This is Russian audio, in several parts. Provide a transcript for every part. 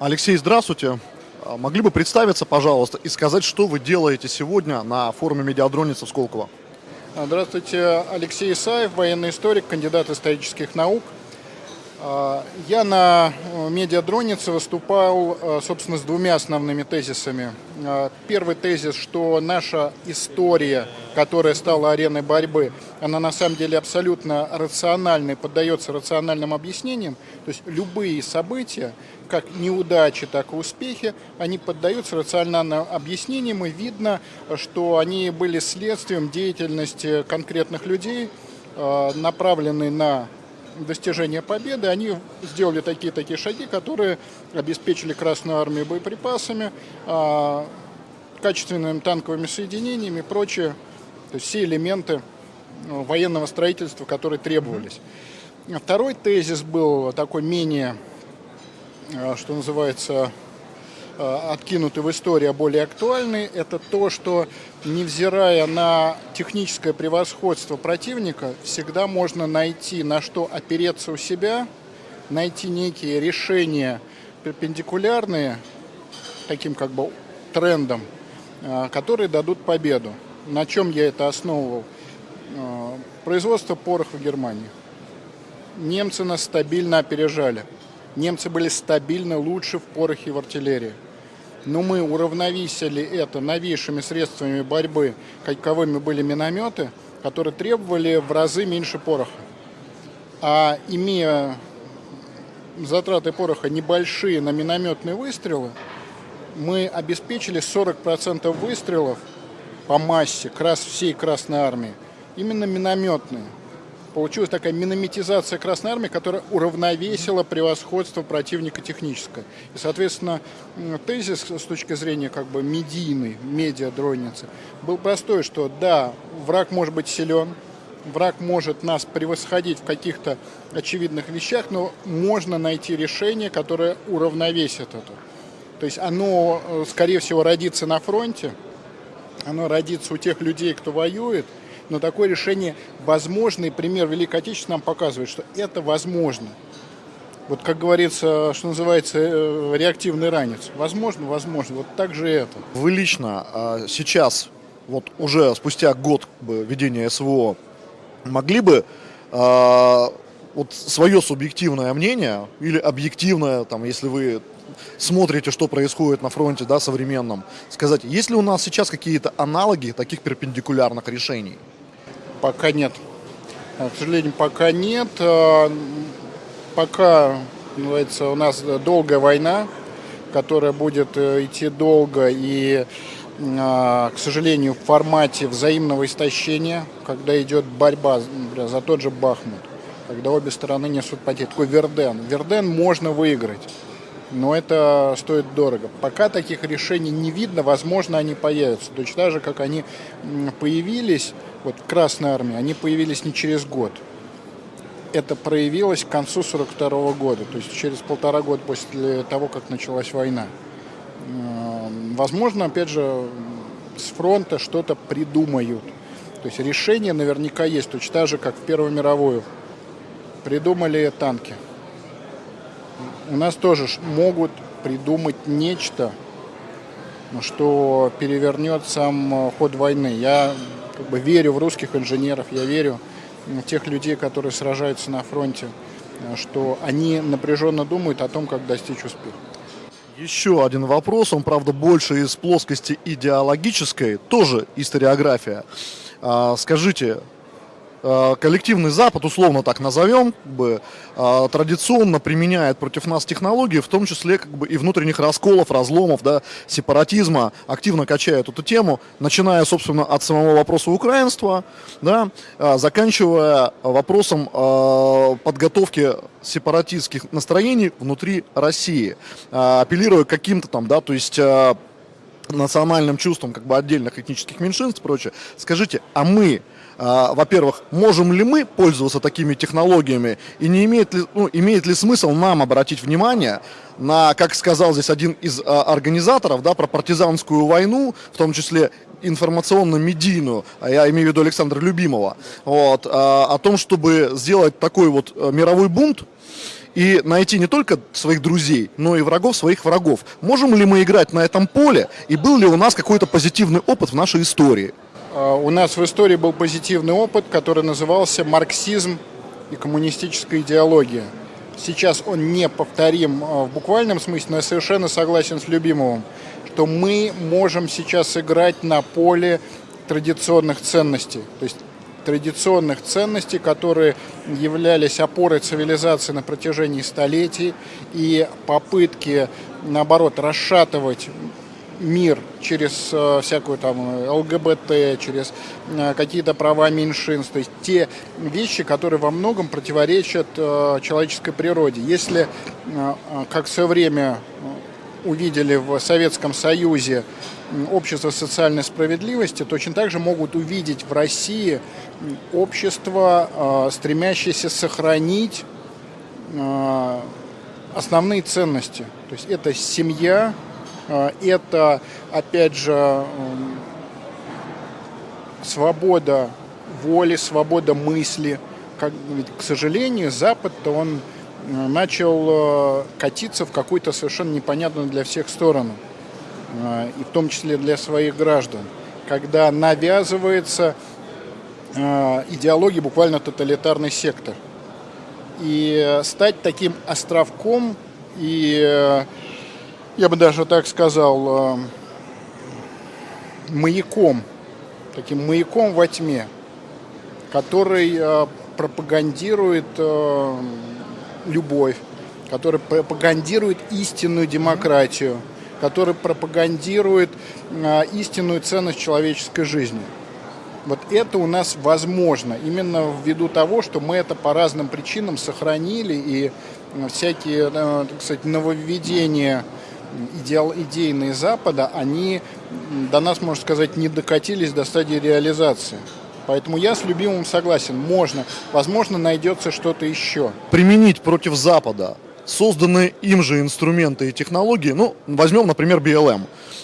Алексей, здравствуйте. А, Могли бы представиться, пожалуйста, и сказать, что вы делаете сегодня на форуме медиадроницы в Сколково? А, Здравствуйте, Алексей Исаев, военный историк, кандидат исторических наук. А, Я на э, медиадронице выступал, э, собственно, с двумя основными тезисами. А, Первый тезис, что наша история, которая стала ареной борьбы, она на самом деле абсолютно рациональна и поддается рациональным объяснениям. То есть любые события, как неудачи, так и успехи, они поддаются рациональным объяснениям, и видно, что они были следствием деятельности конкретных людей, э, направленной на достижения победы, они сделали такие-такие шаги, которые обеспечили Красную Армию боеприпасами, а, качественными танковыми соединениями и прочее, то есть все элементы ну, военного строительства, которые требовались. Второй тезис был такой менее, а, что называется, а, откинутый в истории, а более актуальный, это то, что невзирая на техническое превосходство противника, всегда можно найти на что опереться у себя, найти некие решения перпендикулярные таким как бы трендам, а, которые дадут победу. На чем я это основывал? А, Производство пороха в Германии. Немцы нас стабильно опережали. Немцы были стабильно лучше в порохе и в артиллерии но мы уравновесили это новейшими средствами борьбы, каковыми были минометы, которые требовали в разы меньше пороха. А имея затраты пороха небольшие на минометные выстрелы, мы обеспечили 40% выстрелов по массе крас всей Красной Армии именно минометные – получилась такая минометизация Красной Армии, которая уравновесила превосходство противника техническое. И, соответственно, тезис с точки зрения как бы медийной, медиа-дронницы, был простой, что да, враг может быть силен, враг может нас превосходить в каких-то очевидных вещах, но можно найти решение, которое уравновесит это. То есть оно, э, скорее всего, родится на фронте, оно родится у тех людей, кто воюет – но такое решение возможно, и пример Великой Отечественной нам показывает, что это возможно. Вот, как говорится, что называется, э, реактивный ранец. Возможно, возможно. Вот так же это. Вы лично а, сейчас, вот уже спустя год ведения СВО, могли бы а, вот свое субъективное мнение или объективное, там, если вы смотрите, что происходит на фронте да, современном, сказать, есть ли у нас сейчас какие-то аналоги таких перпендикулярных решений? Пока нет. А, к сожалению, пока нет. А, пока, называется, у нас долгая война, которая будет э, идти долго и, а, к сожалению, в формате взаимного истощения, когда идет борьба за тот же Бахмут, когда обе стороны несут потери. Такой Верден. Верден можно выиграть но это стоит дорого. Пока таких решений не видно, возможно, они появятся. Точно так же, как они появились, вот в Красной Армии, они появились не через год. Это проявилось к концу 42 года, то есть через полтора года после того, как началась война. Возможно, опять же, с фронта что-то придумают. То есть решение наверняка есть, точно так же, как в Первую мировую. Придумали танки у нас тоже могут придумать нечто, что перевернет сам э, ход войны. Я как бы верю в русских инженеров, я верю в тех людей, которые сражаются на фронте, э, что они напряженно думают о том, как достичь успеха. Еще один вопрос, он, правда, больше из плоскости идеологической, тоже историография. А, скажите, коллективный Запад, условно так назовем, как бы, э, традиционно применяет против нас технологии, в том числе как бы, и внутренних расколов, разломов, да, сепаратизма, активно качает эту тему, начиная, собственно, от самого вопроса украинства, да, э, заканчивая вопросом подготовки сепаратистских настроений внутри России, апеллируя каким-то там, да, то есть национальным чувством как бы отдельных этнических меньшинств и прочее. Скажите, а мы а, во-первых, можем ли мы пользоваться такими технологиями и не имеет ли, ну, имеет ли смысл нам обратить внимание на, как сказал здесь один из а, организаторов, да, про партизанскую войну, в том числе информационно-медийную, а я имею в виду Александра Любимого, вот, о том, чтобы сделать такой вот э, мировой бунт, и найти не только своих друзей, но и врагов своих врагов. Можем ли мы играть на этом поле, и был ли у нас какой-то позитивный опыт в нашей истории? А, у нас в истории был позитивный опыт, который назывался «Марксизм и коммунистическая идеология». Сейчас он не повторим а, в буквальном смысле, но я совершенно согласен с Любимовым, что мы можем сейчас играть на поле традиционных ценностей. То есть традиционных ценностей, которые являлись опорой цивилизации на протяжении столетий, и попытки, наоборот, расшатывать мир через э, всякую там ЛГБТ, через э, какие-то права меньшинств, то есть те вещи, которые во многом противоречат э, человеческой природе. Если, как в свое время увидели в Советском Союзе общество социальной справедливости, точно так же могут увидеть в России общество, э, стремящееся сохранить э, основные ценности. То есть это семья, э, это, опять же, свобода воли, свобода мысли. Как, ведь, к сожалению, Запад-то он начал катиться в какую-то совершенно непонятную для всех сторону. Э, и в том числе для своих граждан, когда навязывается э, идеология буквально тоталитарный сектор. И стать таким островком и, я бы даже так сказал, маяком, таким маяком во тьме, который пропагандирует любовь, который пропагандирует истинную демократию – который пропагандирует а, истинную ценность человеческой жизни. Вот это у нас возможно, именно ввиду того, что мы это по разным причинам сохранили, и всякие, а, так сказать, нововведения идеал, идейные Запада, они до нас, можно сказать, не докатились до стадии реализации. Поэтому я с любимым согласен, можно, возможно, найдется что-то еще. Применить против Запада созданы им же инструменты и технологии. Ну, возьмем, например, BLM.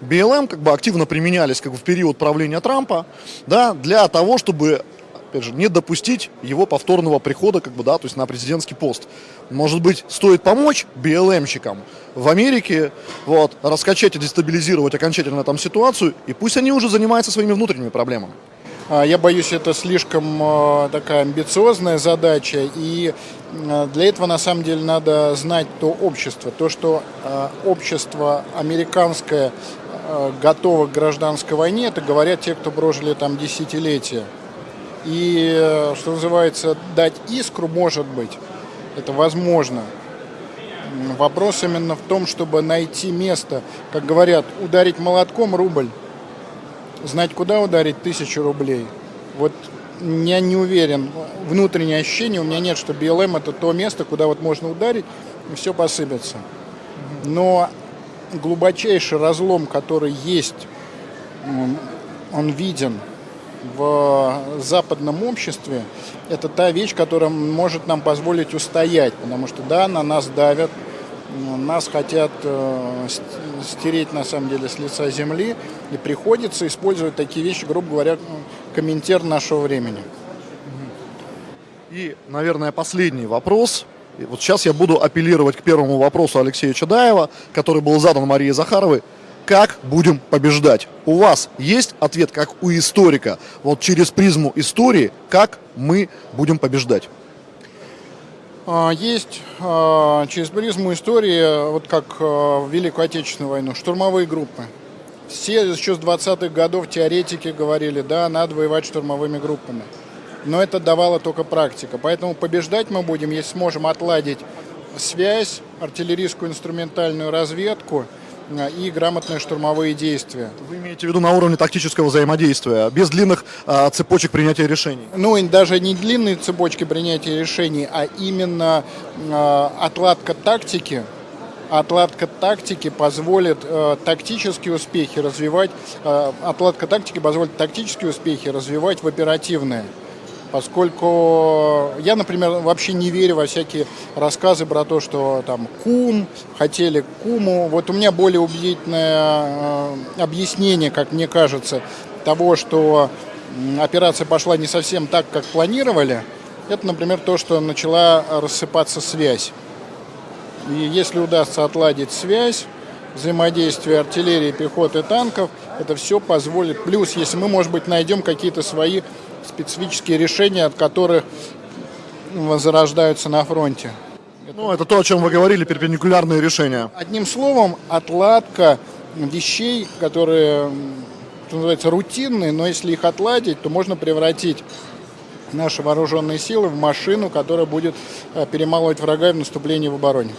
BLM как бы активно применялись как бы в период правления Трампа, да, для того, чтобы опять же, не допустить его повторного прихода, как бы, да, то есть на президентский пост. Может быть, стоит помочь BLM-щикам в Америке, вот, раскачать и дестабилизировать окончательно там ситуацию, и пусть они уже занимаются своими внутренними проблемами. А, я боюсь, это слишком а, такая амбициозная задача, и а, для этого на самом деле надо знать то общество. То, что общество американское готово к гражданской войне, это говорят те, кто прожили там десятилетия. И, что называется, дать искру может быть, это возможно. Вопрос именно в том, чтобы найти место, как говорят, ударить молотком рубль знать, куда ударить тысячу рублей. Вот я не уверен, внутреннее ощущение у меня нет, что BLM это то место, куда вот можно ударить, и все посыпется. Но глубочайший разлом, который есть, он виден в западном обществе, это та вещь, которая может нам позволить устоять, потому что да, на нас давят, нас хотят э, стереть на самом деле с лица земли, и приходится использовать такие вещи, грубо говоря, комментер нашего времени. И, наверное, последний вопрос. И вот сейчас я буду апеллировать к первому вопросу Алексея Чадаева, который был задан Марии Захаровой. Как будем побеждать? У вас есть ответ, как у историка, вот через призму истории, как мы будем побеждать? А, есть а, через призму истории, вот как а, в Великую Отечественную войну, штурмовые группы. Все еще с 20-х годов теоретики говорили, да, надо воевать штурмовыми группами. Но это давала только практика. Поэтому побеждать мы будем, если сможем отладить связь, артиллерийскую инструментальную разведку – и грамотные штурмовые действия. Вы имеете в виду на уровне тактического взаимодействия, без длинных а, цепочек принятия решений? Ну, и даже не длинные цепочки принятия решений, а именно а, отладка тактики, отладка тактики позволит э, тактические успехи развивать, э, отладка тактики позволит тактические успехи развивать в оперативные поскольку я, например, вообще не верю во всякие рассказы про то, что там кум, хотели куму. Вот у меня более убедительное э, объяснение, как мне кажется, того, что операция пошла не совсем так, как планировали. Это, например, то, что начала рассыпаться связь. И если удастся отладить связь, взаимодействие артиллерии, пехоты, танков, это все позволит. Плюс, если мы, может быть, найдем какие-то свои специфические решения, от которых возрождаются на фронте. Ну, это то, о чем вы говорили, перпендикулярные решения. Одним словом, отладка вещей, которые, что называется, рутинные, но если их отладить, то можно превратить наши вооруженные силы в машину, которая будет э, перемалывать врага в наступлении в обороне.